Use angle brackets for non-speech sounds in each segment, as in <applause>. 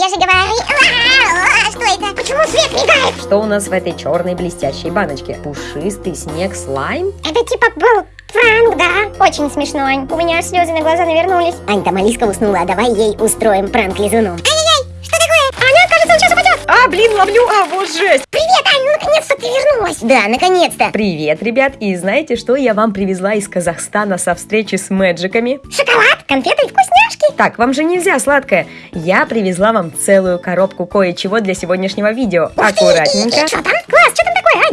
Я же говорю... А, Что это? Почему свет мигает? Что у нас в этой черной блестящей баночке? Пушистый снег слайм? Это типа был пранк, да? Очень смешно, Ань. У меня аж слезы на глаза навернулись. Ань, там Алиска уснула, а давай ей устроим пранк лизуну. Блин, ловлю, а, вот жесть! Привет, Ань, ну наконец-то ты вернулась. Да, наконец-то. Привет, ребят, и знаете, что я вам привезла из Казахстана со встречи с мэджиками? Шоколад, конфеты и вкусняшки. Так, вам же нельзя сладкое. Я привезла вам целую коробку кое-чего для сегодняшнего видео. Аккуратненько. Что там? Класс, что там?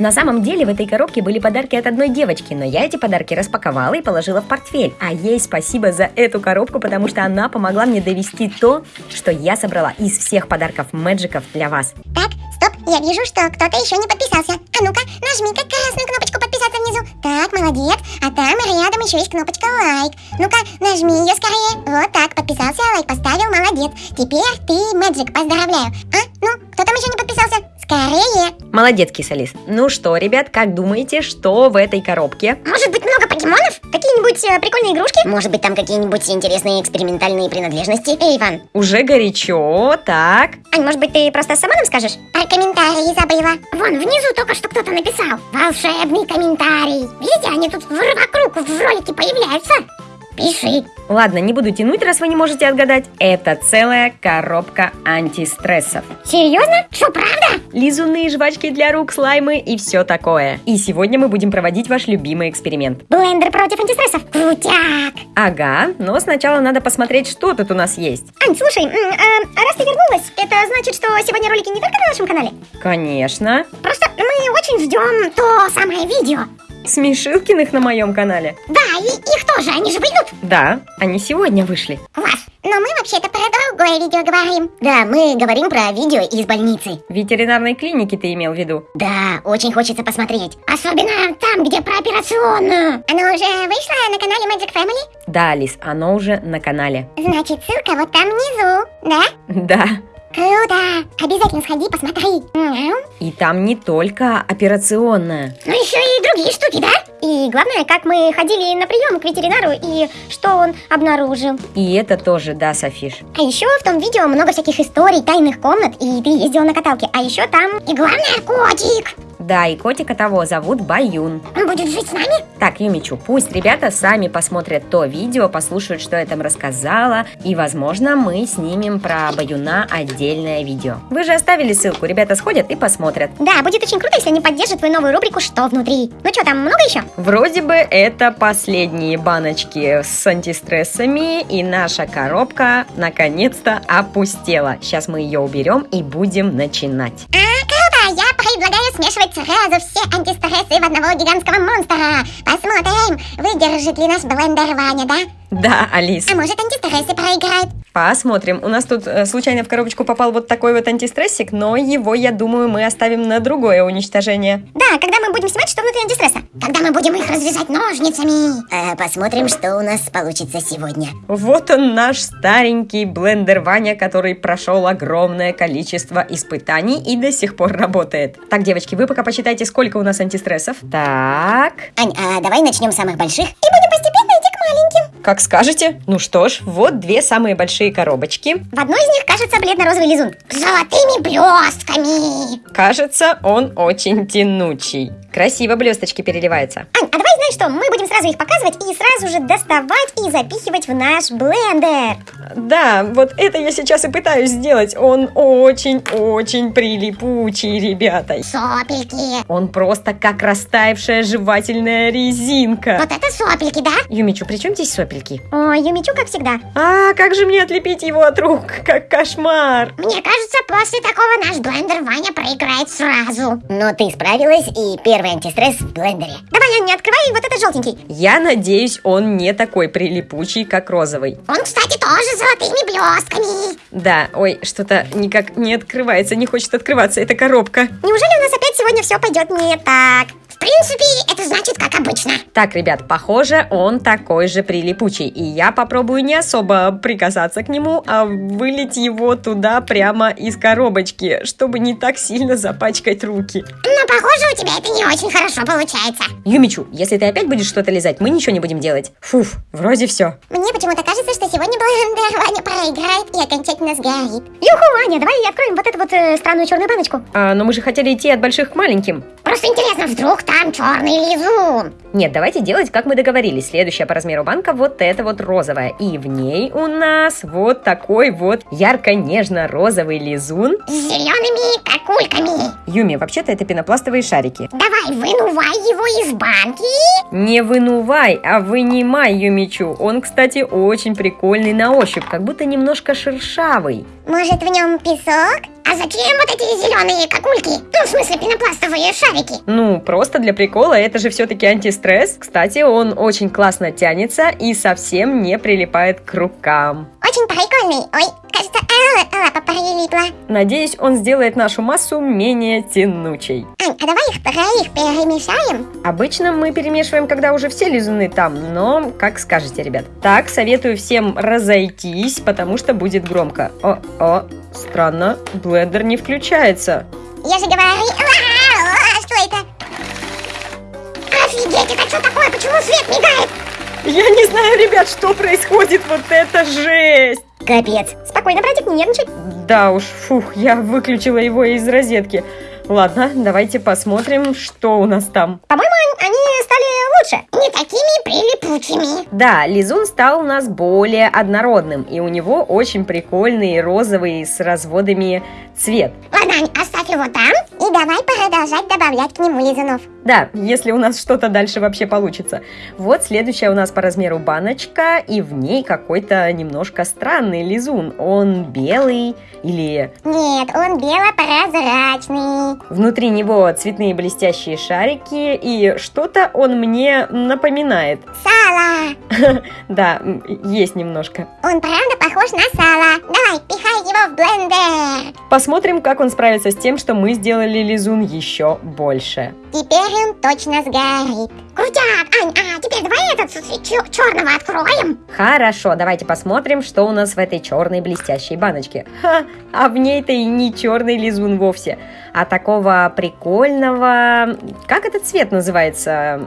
На самом деле в этой коробке были подарки от одной девочки, но я эти подарки распаковала и положила в портфель. А ей спасибо за эту коробку, потому что она помогла мне довести то, что я собрала из всех подарков мэджиков для вас. Так, стоп, я вижу, что кто-то еще не подписался. А ну-ка, нажми-ка красную кнопочку подписаться внизу. Так, молодец. А там рядом еще есть кнопочка лайк. Ну-ка, нажми ее скорее. Вот так, подписался, лайк поставил, молодец. Теперь ты Мэджик, поздравляю. А, ну, кто там еще не подписался? Скорее. Молодец, кисалис. Ну что, ребят, как думаете, что в этой коробке? Может быть, много покемонов? Какие-нибудь э, прикольные игрушки? Может быть, там какие-нибудь интересные экспериментальные принадлежности? Эй, Иван, Уже горячо, так. Ань, может быть, ты просто сама нам скажешь? Про комментарии забыла. Вон, внизу только что кто-то написал. Волшебный комментарий. Видите, они тут вокруг в ролике появляются. Пиши. Ладно, не буду тянуть, раз вы не можете отгадать. Это целая коробка антистрессов. Серьезно? Что, правда? Лизуны, жвачки для рук, слаймы и все такое. И сегодня мы будем проводить ваш любимый эксперимент. Блендер против антистрессов. Крутяк. Ага, но сначала надо посмотреть, что тут у нас есть. Ань, слушай, а, раз ты вернулась, это значит, что сегодня ролики не только на нашем канале? Конечно. Просто мы очень ждем то самое видео. Смешилкиных на моем канале. Да, и их тоже, они же выйдут. Да, они сегодня вышли. Класс. Но мы вообще-то про другое видео говорим. да, мы говорим про видео из больницы. Ветеринарной клинике ты имел в виду? Да, очень хочется посмотреть. Особенно там, где про операционную. Оно уже вышло на канале Magic Family? Да, Лиз, оно уже на канале. Значит, ссылка вот там внизу, да? Да. Круто! Обязательно сходи, посмотри. И там не только операционная. Ну еще и другие штуки, да? И главное, как мы ходили на прием к ветеринару и что он обнаружил. И это тоже, да, Софиш. А еще в том видео много всяких историй, тайных комнат, и ты ездил на каталке. А еще там и главное котик. Да, и котика того зовут Баюн. Он будет жить с нами? Так, Юмичу, пусть ребята сами посмотрят то видео, послушают, что я там рассказала, и, возможно, мы снимем про Баюна отдельное видео. Вы же оставили ссылку, ребята сходят и посмотрят. Да, будет очень круто, если они поддержат твою новую рубрику «Что внутри?». Ну что, там много еще? Вроде бы это последние баночки с антистрессами, и наша коробка наконец-то опустела. Сейчас мы ее уберем и будем начинать. А, круто! Я предлагаю смешивать сразу все антистрессы в одного гигантского монстра. Посмотрим, выдержит ли наш блендер Ваня, да? Да, Алис, А может антистрессы проиграют? Посмотрим. У нас тут э, случайно в коробочку попал вот такой вот антистрессик, но его, я думаю, мы оставим на другое уничтожение. Да, когда мы будем снимать, что внутри антистресса? Когда мы будем их разрезать ножницами. А, посмотрим, что у нас получится сегодня. Вот он наш старенький блендер Ваня, который прошел огромное количество испытаний и до сих пор работает. Так, девочки, вы пока посчитайте, сколько у нас антистрессов. Так, Ань, а давай начнем с самых больших. И будем постепенно. Как скажете. Ну что ж, вот две самые большие коробочки. В одной из них кажется бледно-розовый лизун. С золотыми блестками. Кажется, он очень тянучий. Красиво блесточки переливаются. Ань, а давай знаешь что, мы будем сразу их показывать и сразу же доставать и запихивать в наш блендер. Да, вот это я сейчас и пытаюсь сделать. Он очень-очень прилипучий, ребята. Сопельки. Он просто как растаявшая жевательная резинка. Вот это сопельки, да? Юмичу, при чем здесь сопельки? Ой, Юмичу, как всегда. А, как же мне отлепить его от рук? Как кошмар. Мне кажется, после такого наш блендер Ваня проиграет сразу. Но ты справилась, и первый антистресс в блендере. Давай, Ань, не открывай вот это желтенький. Я надеюсь, он не такой прилипучий, как розовый. Он, кстати, тоже с золотыми блестками. Да, ой, что-то никак не открывается, не хочет открываться эта коробка. Неужели у нас опять сегодня все пойдет не так? Принципе, это значит как обычно. Так, ребят, похоже, он такой же прилипучий, и я попробую не особо прикасаться к нему, а вылить его туда прямо из коробочки, чтобы не так сильно запачкать руки. Но похоже, у тебя это не очень хорошо получается. Юмичу, если ты опять будешь что-то лизать, мы ничего не будем делать. Фуф, вроде все. Мне почему-то кажется, что сегодня <laughs> Блендер Ваня проиграет и окончательно сгорит. Юху, Аня, давай откроем вот эту вот э, странную черную баночку. А, но мы же хотели идти от больших к маленьким. Просто интересно, вдруг там черный лизун? Нет, давайте делать, как мы договорились. Следующая по размеру банка вот эта вот розовая. И в ней у нас вот такой вот ярко-нежно-розовый лизун. С зелеными какульками. Юми, вообще-то это пенопластовые шарики. Давай, вынувай его из банки. Не вынувай, а вынимай Юмичу. Он, кстати, очень прикольный на ощупь, как будто немножко шершавый. Может, в нем песок? А зачем вот эти зеленые какульки? Ну, в смысле, пенопластовые шарики. Ну, просто для прикола, это же все-таки антистресс. Кстати, он очень классно тянется и совсем не прилипает к рукам. Очень прикольный. Ой, кажется, а, лапа прилипла. Надеюсь, он сделает нашу массу менее тянучей. Ань, а давай их троих перемешаем? Обычно мы перемешиваем, когда уже все лизуны там, но как скажете, ребят. Так, советую всем разойтись, потому что будет громко. О-о, странно, блендер не включается. Я же говорю... А, Что это? Офигеть, это что такое? Почему свет мигает? Я не знаю, ребят, что происходит, вот это жесть! Капец. Спокойно, братик, не нервничай. Да уж, фух, я выключила его из розетки. Ладно, давайте посмотрим, что у нас там. По-моему, они- стали лучше. Не такими прилипучими. Да, лизун стал у нас более однородным, и у него очень прикольный розовый с разводами цвет. Ладно, Ань, оставь его там. И давай продолжать добавлять к нему лизунов. Да, если у нас что-то дальше вообще получится. Вот следующая у нас по размеру баночка, и в ней какой-то немножко странный лизун. Он белый или Нет, он бело-прозрачный. внутри него цветные блестящие шарики, и что-то он мне напоминает. Сало. <laughs> Да, есть немножко. Он правда похож на сало. Давай, пихай его в блендер. Посмотрим, как он справится с тем, что мы сделали лизун еще больше. Теперь он точно сгорит. Крутяк, Ань, а теперь давай этот черного откроем. Хорошо, давайте посмотрим, что у нас в этой черной блестящей баночке. Ха, а в ней-то и не черный лизун вовсе, а такого прикольного... Как этот цвет называется?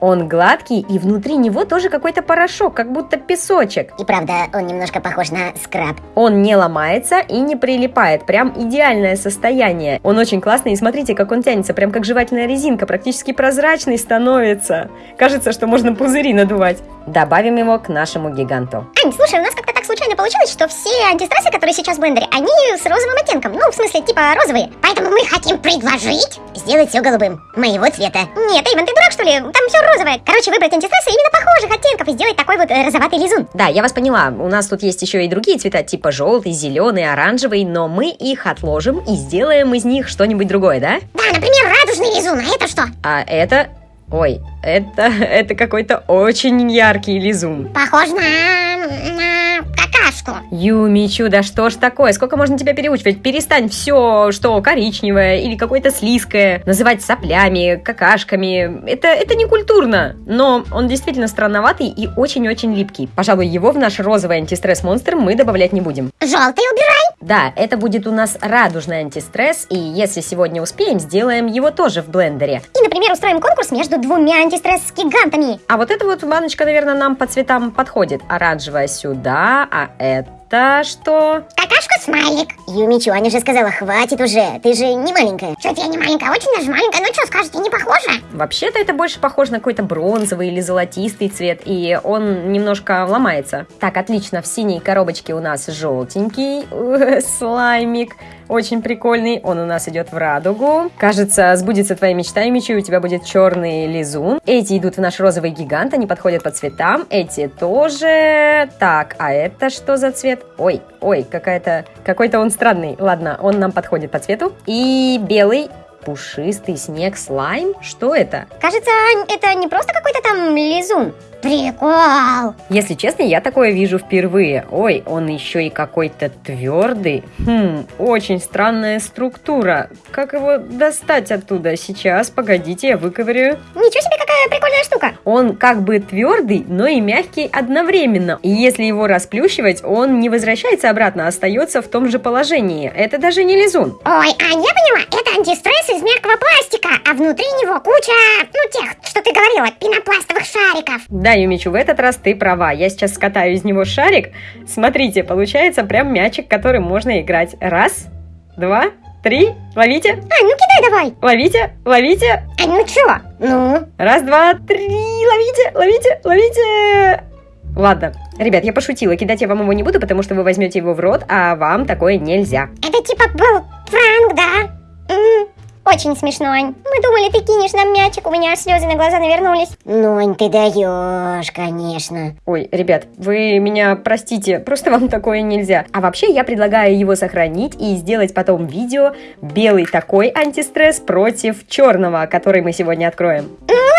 Он гладкий, и внутри него тоже какой-то порошок, как будто песочек. И правда, он немножко похож на скраб. Он не ломается и не прилипает, прям идеальное состояние. Он очень классный, и смотрите, как он тянется, прям как жевательная резинка, практически прозрачный становится. Кажется, что можно пузыри надувать. Добавим его к нашему гиганту. Ань, слушай, у нас как-то так случайно получилось, что все антистрессы, которые сейчас в блендере, они с розовым оттенком. Ну, в смысле, типа розовые. Поэтому мы хотим предложить... Сделать все голубым. Моего цвета. Нет, Эйвен, ты дурак, что ли? Там все розовое. Короче, выбрать антистрессы именно похожих оттенков и сделать такой вот э, розоватый лизун. Да, я вас поняла. У нас тут есть еще и другие цвета, типа желтый, зеленый, оранжевый, но мы их отложим и сделаем из них что-нибудь другое, да? Да, например, радужный лизун. А это что? А это... Ой, это, <laughs> это какой-то очень яркий лизун. Похож на... на какашку. Юмичу, да что ж такое? Сколько можно тебя переучивать? Перестань все, что коричневое или какое-то слизкое, называть соплями, какашками. Это, это не культурно. Но он действительно странноватый и очень-очень липкий. Пожалуй, его в наш розовый антистресс-монстр мы добавлять не будем. Желтый убирай. Да, это будет у нас радужный антистресс, и если сегодня успеем, сделаем его тоже в блендере. И, например, устроим конкурс между двумя антистресс-гигантами. А вот эта вот баночка, наверное, нам по цветам подходит. Оранжевая сюда, а это что? Какашка-смайлик. Юмичу, Аня же сказала, хватит уже, ты же не маленькая. Что-то я не маленькая, очень даже маленькая. Ну что, скажете, не похоже? Вообще-то это больше похоже на какой-то бронзовый или золотистый цвет, и он немножко ломается. Так, отлично, в синей коробочке у нас желтенький <laughs> э, слаймик. Очень прикольный, он у нас идет в радугу. Кажется, сбудется твоя мечта, Мичи, у тебя будет черный лизун. Эти идут в наш розовый гигант, они подходят по цветам. Эти тоже. Так, а это что за цвет? Ой, ой, какая-то, какой-то он странный. Ладно, он нам подходит по цвету. И белый Пушистый снег слайм? Что это? Кажется, это не просто какой-то там лизун. Прикол! Если честно, я такое вижу впервые. Ой, он еще и какой-то твердый. Хм, очень странная структура. Как его достать оттуда? Сейчас, погодите, я выковырю. Ничего себе, какая прикольная штука! Он как бы твердый, но и мягкий одновременно. И если его расплющивать, он не возвращается обратно, а остается в том же положении. Это даже не лизун. Ой, а я поняла, это антистресс из мягкого пластика, а внутри него куча, ну, тех, что ты говорила, пенопластовых шариков. Да, Юмичу, в этот раз ты права. Я сейчас скатаю из него шарик. Смотрите, получается прям мячик, которым можно играть. Раз, два, три. Ловите, Ань, ну кидай давай! ловите, ловите. Ань, ну чё? Ну? Раз, два, три. Ловите, ловите, ловите. Ладно, ребят, я пошутила. Кидать я вам его не буду, потому что вы возьмете его в рот, а вам такое нельзя. Это типа был пранк, да? Очень смешно, Ань. Мы думали, ты кинешь нам мячик, у меня аж слезы на глаза навернулись. Ну, Ань, ты даешь, конечно. Ой, ребят, вы меня простите, просто вам такое нельзя. А вообще я предлагаю его сохранить и сделать потом видео белый такой антистресс против черного, который мы сегодня откроем.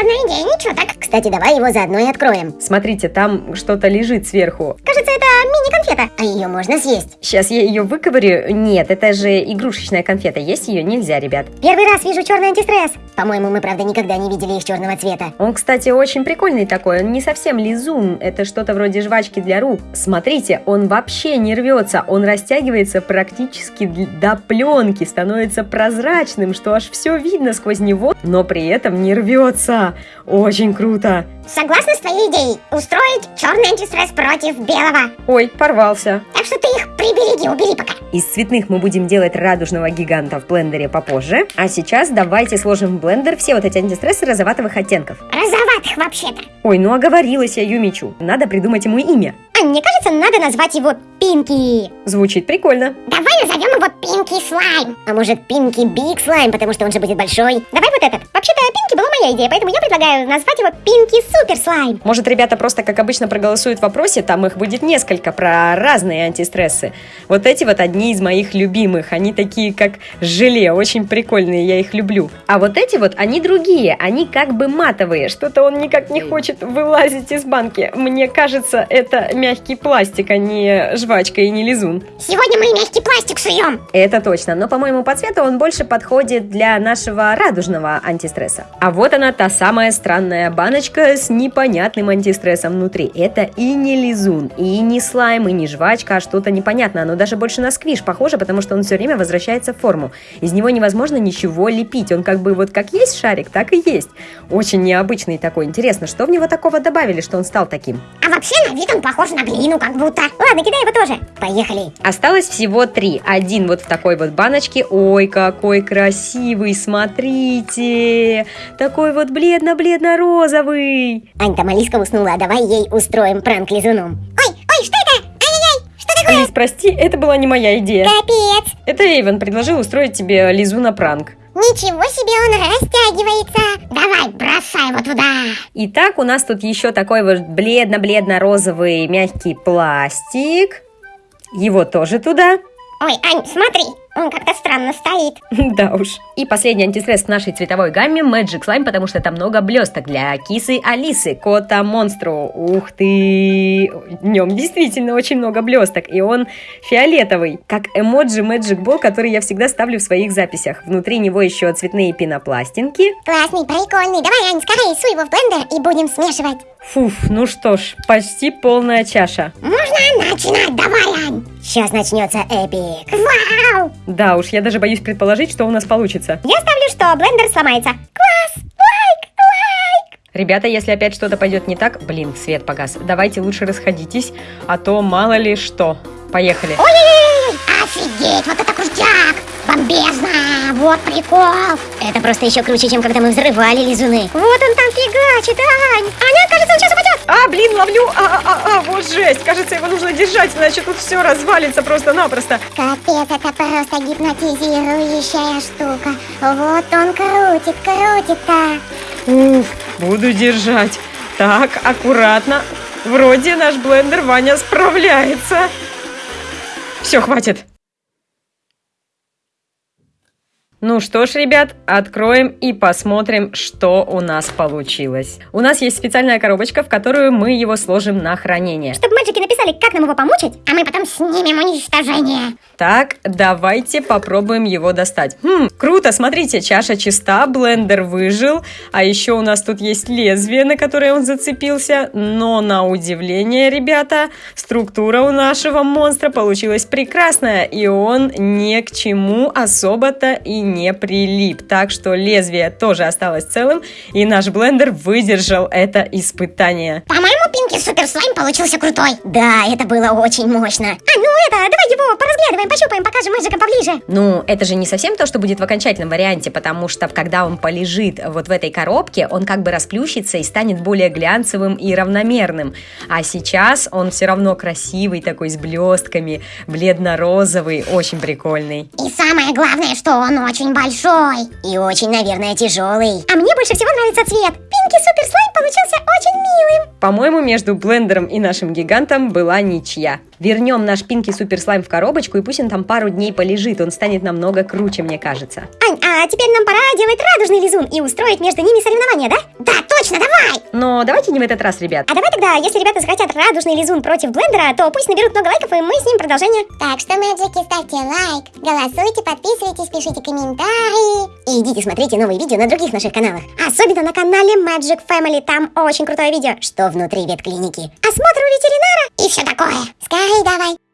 Ладно, идея, ничего так. Кстати, давай его заодно и откроем. Смотрите, там что-то лежит сверху. Кажется, это мини-конфета. А ее можно съесть. Сейчас я ее выковырю. Нет, это же игрушечная конфета. Есть ее нельзя, ребят. Первый раз вижу черный антистресс. По-моему, мы, правда, никогда не видели их черного цвета. Он, кстати, очень прикольный такой. Он не совсем лизун. Это что-то вроде жвачки для рук. Смотрите, он вообще не рвется. Он растягивается практически до пленки, становится прозрачным, что аж все видно сквозь него, но при этом не рвется. Очень круто. Согласна с твоей идеей устроить черный антистресс против белого. Ой, порвался. Так что ты их прибереги, убери пока. Из цветных мы будем делать радужного гиганта в блендере попозже. А сейчас давайте сложим в блендер все вот эти антистрессы розоватых оттенков. Розоватых вообще-то. Ой, ну оговорилась я Юмичу. Надо придумать ему имя. Ань, мне кажется, надо назвать его Пинки. Звучит прикольно. Давай назовем его Пинки Слайм. А может, Пинки Биг Слайм, потому что он же будет большой? Давай вот этот. Вообще-то Пинки была моя идея, поэтому я предлагаю назвать его Пинки Супер Слайм. Может, ребята просто, как обычно, проголосуют в вопросе, там их будет несколько про разные антистрессы. Вот эти вот одни из моих любимых, они такие как желе, очень прикольные, я их люблю. А вот эти вот, они другие, они как бы матовые, что-то он никак не хочет вылазить из банки. Мне кажется, это мягкий пластик, а не жвачка и не лизун. Сегодня мы мягкий пластик суем. Это точно, но, по-моему, по цвету он больше подходит для нашего радужного антистресса. А вот она, та самая странная баночка с непонятным антистрессом внутри. Это и не лизун, и не слайм, и не жвачка, а что-то непонятное. Оно даже больше на сквиш похоже, потому что он все время возвращается в форму. Из него невозможно ничего лепить. Он как бы вот как есть шарик, так и есть. Очень необычный такой. Интересно, что в него такого добавили, что он стал таким? А вообще на вид он похож на глину, как будто. Ладно, кидай его тоже. Поехали. Осталось всего три. Один вот в такой вот баночке. Ой, какой красивый, смотрите. Такой вот бледно-бледно-розовый. Ань, там Алиска уснула, а давай ей устроим пранк лизуном. Ой, ой, что это? Ай-яй-яй, что такое? Алис, прости, это была не моя идея. Капец. Это Эйвен предложил устроить тебе Лизу на пранк. Ничего себе, он растягивается. Давай, бросай его туда. Итак, у нас тут еще такой вот бледно-бледно-розовый мягкий пластик. Его тоже туда. Ой, Ань, смотри, он как-то странно стоит. <laughs> Да уж. И последний антистресс в нашей цветовой гамме Magic Slime, потому что там много блесток для кисы Алисы, кота монстру. Ух ты! В нем действительно очень много блесток, и он фиолетовый, как эмоджи Magic Ball, который я всегда ставлю в своих записях. Внутри него еще цветные пенопластинки. Классный, прикольный. Давай, Ань, скорее суй его в блендер и будем смешивать. Фуф, ну что ж, почти полная чаша. Можно начинать? Давай, Ань. Сейчас начнется эпик. Вау! Да уж, я даже боюсь предположить, что у нас получится. Я ставлю, что блендер сломается. Класс! Лайк! Лайк! Ребята, если опять что-то пойдет не так, блин, свет погас, давайте лучше расходитесь, а то мало ли что. Поехали. Ой-ой-ой! Офигеть! Вот это крутяк! Бомбезно! Вот прикол! Это просто еще круче, чем когда мы взрывали лизуны. Вот он там фигачит, Ань! Аня, кажется, он сейчас упадет! А, блин, ловлю! А, а, а, а, вот жесть! Кажется, его нужно держать, иначе тут все развалится просто-напросто. Капец, это просто гипнотизирующая штука. Вот он крутит, крутит-то. Уф, буду держать. Так, аккуратно. Вроде наш блендер Ваня справляется. Все, хватит. Ну что ж, ребят, откроем и посмотрим, что у нас получилось. У нас есть специальная коробочка, в которую мы его сложим на хранение. Чтобы мэджики написали, как нам его помучить. А мы потом снимем уничтожение. Так, давайте попробуем его достать. Хм, круто, смотрите, чаша чиста, блендер выжил, а еще у нас тут есть лезвие, на которое он зацепился, но на удивление, ребята, структура у нашего монстра получилась прекрасная, и он ни к чему особо-то и не прилип, так что лезвие тоже осталось целым, и наш блендер выдержал это испытание. По-моему, Пинки Супер Слайм получился крутой. Да, это было очень мощно. А, ну это, давай его поразглядываем, пощупаем, покажем мэджикам поближе. Ну, это же не совсем то, что будет в окончательном варианте, потому что когда он полежит вот в этой коробке, он как бы расплющится и станет более глянцевым и равномерным. А сейчас он все равно красивый такой, с блестками, бледно-розовый, очень прикольный. И самое главное, что он очень большой. И очень, наверное, тяжелый. А мне больше всего нравится цвет. Пинки Супер Слайм получился очень милым. По-моему, между блендером и нашим гигантом была ничья. Вернем наш Пинки Супер Слайм в коробочку, и пусть он там пару дней полежит, он станет намного круче, мне кажется. Ань, а теперь нам пора делать радужный лизун и устроить между ними соревнования, да? Да, точно, давай! Но давайте не в этот раз, ребят. А давай тогда, если ребята захотят радужный лизун против блендера, то пусть наберут много лайков, и мы с ним продолжение. Так что, мэджики, ставьте лайк, голосуйте, подписывайтесь, пишите комментарии. И идите смотрите новые видео на других наших каналах. Особенно на канале Magic Family, там очень крутое видео, что внутри ветклиники. Осмотр у ветеринара И все такое. Скорей давай.